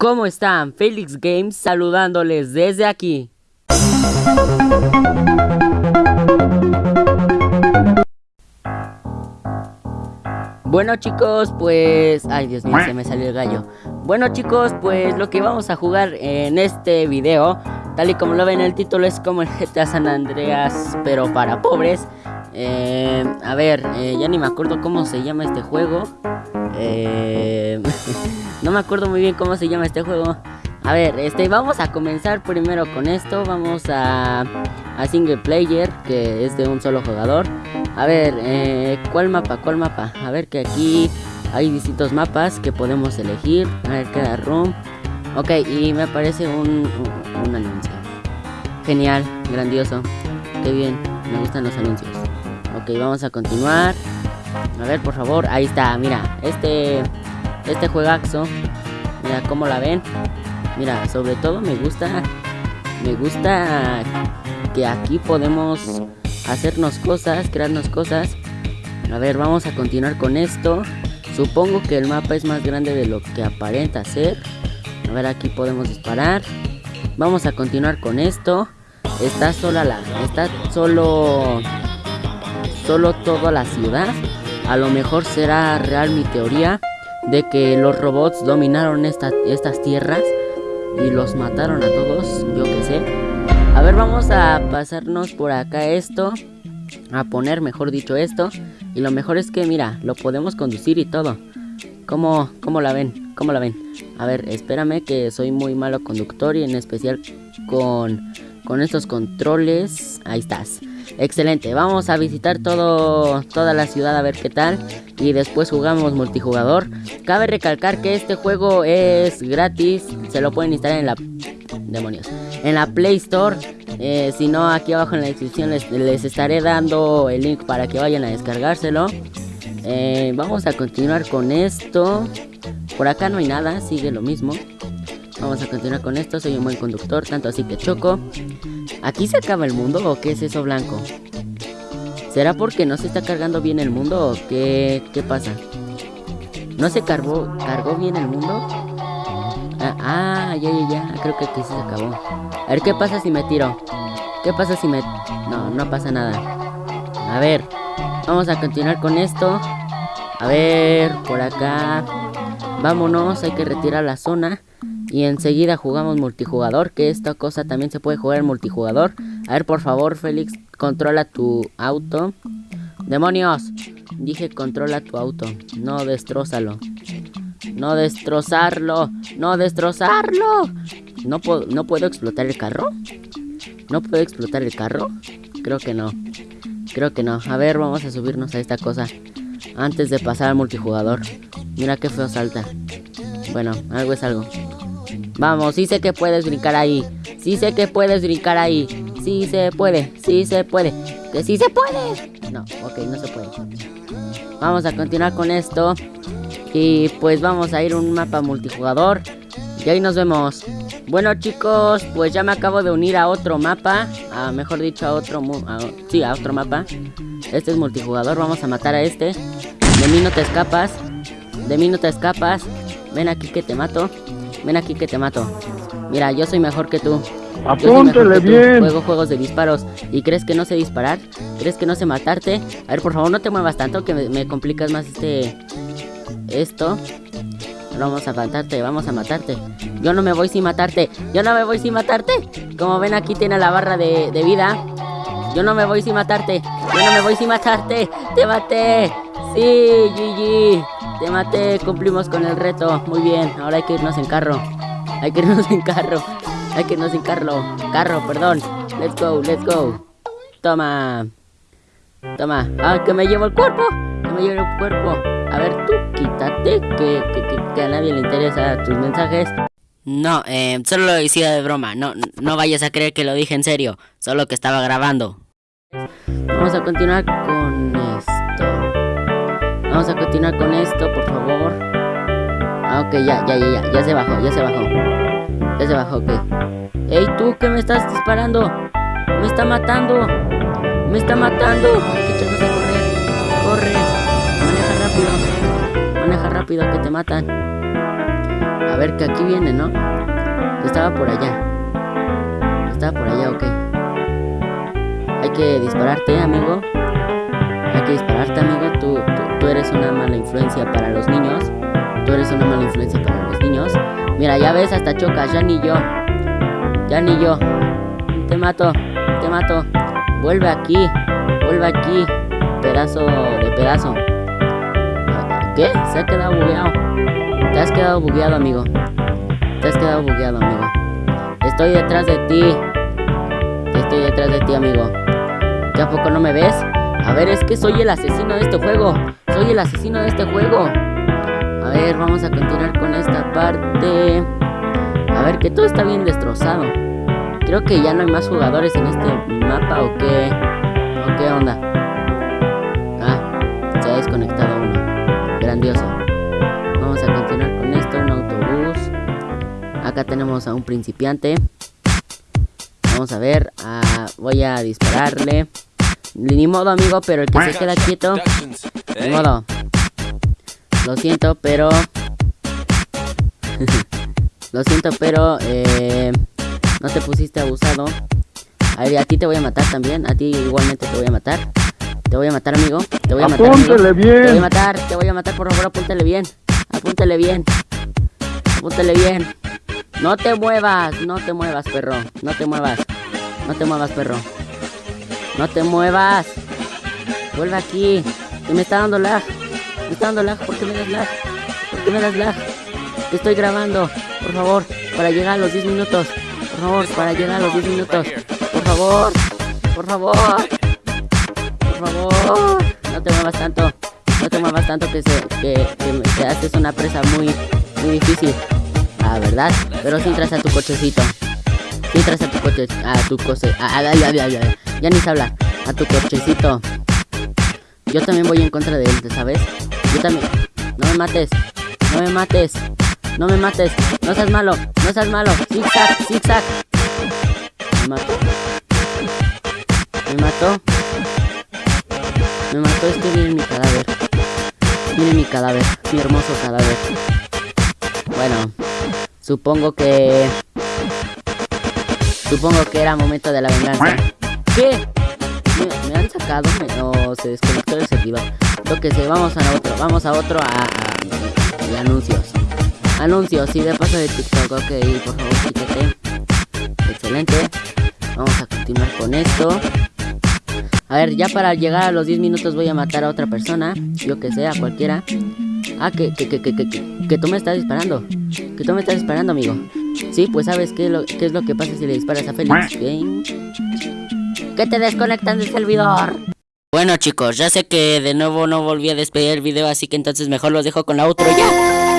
¿Cómo están? Felix Games saludándoles desde aquí. Bueno chicos, pues... Ay Dios mío, se me salió el gallo Bueno chicos, pues lo que vamos a jugar en este video Tal y como lo ven en el título es como el GTA San Andreas Pero para pobres eh, A ver, eh, ya ni me acuerdo cómo se llama este juego eh, No me acuerdo muy bien cómo se llama este juego a ver, este, vamos a comenzar primero con esto. Vamos a, a single player, que es de un solo jugador. A ver, eh, ¿cuál mapa? ¿Cuál mapa? A ver que aquí hay distintos mapas que podemos elegir. A ver, queda room. Ok, y me aparece un, un, anuncio. Genial, grandioso. Qué bien, me gustan los anuncios. Ok, vamos a continuar. A ver, por favor, ahí está, mira, este, este juegazo. Mira cómo la ven. Mira, sobre todo me gusta, me gusta que aquí podemos hacernos cosas, crearnos cosas. A ver, vamos a continuar con esto. Supongo que el mapa es más grande de lo que aparenta ser. A ver, aquí podemos disparar. Vamos a continuar con esto. Está sola la, está solo, solo toda la ciudad. A lo mejor será real mi teoría de que los robots dominaron estas tierras y los mataron a todos, yo que sé. A ver, vamos a pasarnos por acá esto, a poner, mejor dicho, esto. Y lo mejor es que, mira, lo podemos conducir y todo. ¿Cómo, cómo la ven? ¿Cómo la ven? A ver, espérame que soy muy malo conductor y en especial con, con estos controles. Ahí estás. Excelente, vamos a visitar todo, toda la ciudad a ver qué tal. Y después jugamos multijugador. Cabe recalcar que este juego es gratis. Se lo pueden instalar en la... Demonios En la Play Store. Eh, Si no, aquí abajo en la descripción les, estaré dando el link para que vayan a descargárselo. Eh, Vamos a continuar con esto. Por acá no hay nada, sigue lo mismo. Vamos a continuar con esto, soy un buen conductor, tanto así que choco ¿Aquí se acaba el mundo o qué es eso blanco? ¿Será porque no se está cargando bien el mundo o qué, qué pasa? ¿No se cargó, cargó bien el mundo? Ah, ah, ya, ya, ya, creo que aquí se acabó A ver, ¿qué pasa si me tiro? ¿Qué pasa si me...? No, no pasa nada A ver, vamos a continuar con esto A ver, por acá Vámonos, hay que retirar la zona y enseguida jugamos multijugador, que esta cosa también se puede jugar en multijugador. A ver, por favor, Félix, controla tu auto. ¡Demonios! Dije controla tu auto, no destrozalo. No destrozarlo, no destrozarlo. ¿No, puedo, ¿No puedo explotar el carro? ¿No puedo explotar el carro? Creo que no. Creo que no. A ver, vamos a subirnos a esta cosa. Antes de pasar al multijugador. Mira qué feo salta. Bueno, algo es algo. Vamos, sí sé que puedes brincar ahí. Sí sé que puedes brincar ahí. Sí se puede, sí se puede. Que sí se puede. No, ok, no se puede. Vamos a continuar con esto. Y pues vamos a ir a un mapa multijugador. Y ahí nos vemos. Bueno chicos, pues ya me acabo de unir a otro mapa. A, mejor dicho, a otro... sí, a otro mapa. Este es multijugador, vamos a matar a este. De mí no te escapas. De mí no te escapas. Ven aquí que te mato. Ven aquí que te mato. Mira, yo soy mejor que tú. Apúntele bien. Juego juegos de disparos. ¿Y crees que no sé disparar? ¿Crees que no sé matarte? A ver, por favor, no te muevas tanto que me, complicas más este... Esto. Vamos a matarte, vamos a matarte. Yo no me voy sin matarte. Yo no me voy sin matarte. Como ven, aquí tiene la barra de, de vida. Yo no me voy sin matarte. Yo no me voy sin matarte. Te maté. Sí, GG. Te maté, cumplimos con el reto. Muy bien, ahora hay que irnos en carro. Hay que irnos en carro. Hay que irnos en carro. Carro, perdón. Let's go, let's go. Toma. Toma. Ah, que me llevo el cuerpo. Que me llevo el cuerpo. A ver, tú quítate. Que, que, a nadie le interesa tus mensajes. No, eh, solo lo decía de broma. No, no vayas a creer que lo dije en serio. Solo que estaba grabando. Vamos a continuar con. Vamos a continuar con esto, por favor. Ah, ok, ya, ya, ya, ya, ya se bajó, ya se bajó. Ya se bajó, ok. Ey, tú, ¿qué me estás disparando? Me está matando. Me está matando. Que a correr. Corre. Maneja rápido. Maneja rápido que te matan. A ver, que aquí viene, ¿no? Estaba por allá. Estaba por allá, ok. Hay que dispararte, amigo. Hay que dispararte, amigo. Tú, tú, eres una mala influencia para los niños. Tú eres una mala influencia para los niños. Mira, ya ves, hasta chocas. Ya ni yo. Ya ni yo. Te mato. Te mato. Vuelve aquí. Vuelve aquí. Pedazo de pedazo. ¿Qué? Se ha quedado bugueado. Te has quedado bugueado, amigo. Te has quedado bugueado, amigo. Estoy detrás de ti. Estoy detrás de ti, amigo. ¿Ya poco no me ves? A ver, es que soy el asesino de este juego. Soy el asesino de este juego. A ver, vamos a continuar con esta parte. A ver, que todo está bien destrozado. Creo que ya no hay más jugadores en este mapa o qué. ¿O qué onda? Ah, se ha desconectado uno. Grandioso. Vamos a continuar con esto. Un autobús. Acá tenemos a un principiante. Vamos a ver. Ah, voy a dispararle. Ni modo, amigo, pero el que se queda quieto. Ni modo. Lo siento, pero. Lo siento, pero. Eh, no te pusiste abusado. A ver, a ti te voy a matar también. A ti igualmente te voy a matar. Te voy a matar, amigo. Te voy a matar. Apúntele bien. Te voy a matar, te voy a matar, por favor, apúntale bien. Apúntale bien. Apúntale bien. No te muevas, no te muevas, perro. No te muevas. No te muevas, perro. No te muevas. Vuelve aquí. Que me está dando lag. Me está dando lag. ¿Por qué me das lag? ¿Por qué me das lag? Te estoy grabando. Por favor, para llegar a los 10 minutos. Por favor, para llegar a los 10 minutos. Por favor. Por favor. Por favor. No te muevas tanto. No te muevas tanto que se que, que, haces una presa muy muy difícil. Ah, ¿verdad? Pero si entras a tu cochecito. Si entras a tu coche, a tu coche, a, ya, ya, ya, ya ni se habla, a tu cochecito. Yo también voy en contra de él, ¿sabes? Yo también. No me mates, no me mates, no me mates, no seas malo, no seas malo. Zigzag, zigzag. Me mató. Me mató. Me mató, es que miren mi cadáver. Miren mi cadáver, mi hermoso cadáver. Bueno, supongo que Supongo que era momento de la venganza. ¿Qué? ¿Me, han sacado? ¿O se desconectó el servidor? Lo que sé, vamos a otro, vamos a otro a, anuncios. Anuncios, y de paso de TikTok, ok, por favor. Excelente. Vamos a continuar con esto. A ver, ya para llegar a los 10 minutos voy a matar a otra persona. Yo que sé, a cualquiera. Ah, que, que, que, que, que, que tú me estás disparando. Que tú me estás disparando, amigo. Sí, pues sabes qué, qué es lo que pasa si le disparas a Félix. Que te desconectan del servidor. Bueno chicos, ya sé que de nuevo no volví a despedir el video, así que entonces mejor los dejo con la outro ya.